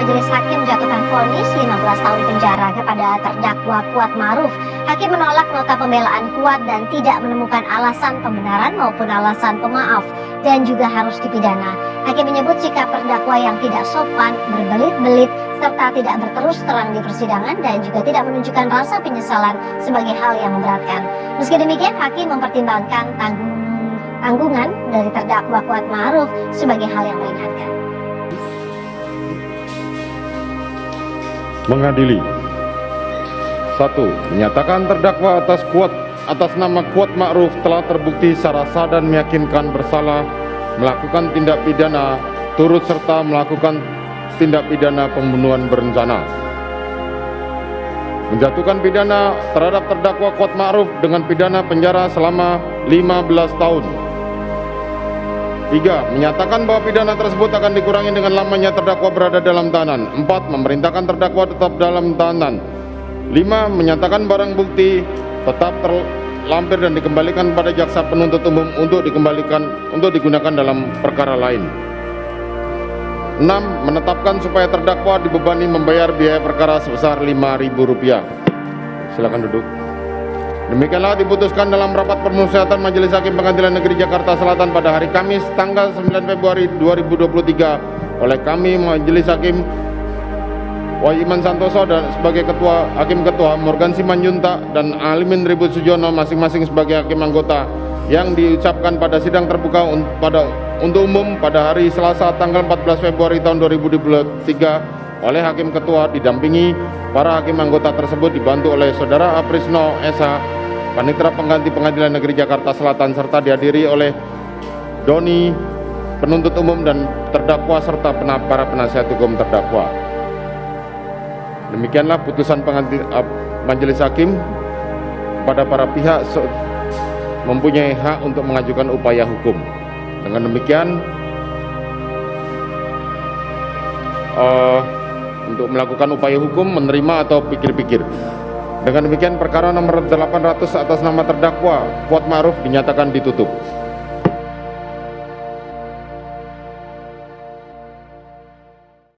majelis hakim menjatuhkan vonis 15 tahun penjara kepada terdakwa Kuat Maruf. Hakim menolak nota pembelaan Kuat dan tidak menemukan alasan pembenaran maupun alasan pemaaf dan juga harus dipidana. Hakim menyebut sikap terdakwa yang tidak sopan, berbelit-belit, serta tidak berterus terang di persidangan dan juga tidak menunjukkan rasa penyesalan sebagai hal yang memberatkan. Meski demikian, Hakim mempertimbangkan tanggung tanggungan dari terdakwa Kuat Maruf sebagai hal yang meringankan. Mengadili. Satu, Menyatakan terdakwa atas kuat atas nama Kuat Ma'ruf telah terbukti secara sah dan meyakinkan bersalah melakukan tindak pidana turut serta melakukan tindak pidana pembunuhan berencana. Menjatuhkan pidana terhadap terdakwa Kuat Ma'ruf dengan pidana penjara selama 15 tahun. 3. Menyatakan bahwa pidana tersebut akan dikurangi dengan lamanya terdakwa berada dalam tahanan. 4. Memerintahkan terdakwa tetap dalam tahanan. 5. Menyatakan barang bukti tetap terlampir dan dikembalikan pada jaksa penuntut umum untuk dikembalikan untuk digunakan dalam perkara lain. 6. Menetapkan supaya terdakwa dibebani membayar biaya perkara sebesar Rp5.000. Silakan duduk. Demikianlah diputuskan dalam rapat permusyawaratan Majelis Hakim Pengadilan Negeri Jakarta Selatan pada hari Kamis tanggal 9 Februari 2023 oleh kami Majelis Hakim Wahyu Santoso dan sebagai ketua Hakim Ketua Morgan Simanjuntak dan Alimin Ribut Sujono masing-masing sebagai hakim anggota yang diucapkan pada sidang terbuka pada untuk umum pada hari Selasa tanggal 14 Februari tahun 2023 oleh Hakim Ketua didampingi para hakim anggota tersebut dibantu oleh Saudara Aprisno SH Panitera Pengganti Pengadilan Negeri Jakarta Selatan serta dihadiri oleh Doni, penuntut umum dan terdakwa serta para penasihat hukum terdakwa. Demikianlah putusan pengantin, uh, Majelis Hakim pada para pihak mempunyai hak untuk mengajukan upaya hukum. Dengan demikian, uh, untuk melakukan upaya hukum menerima atau pikir-pikir. Dengan demikian perkara nomor 800 atas nama terdakwa Kuat Ma'ruf dinyatakan ditutup.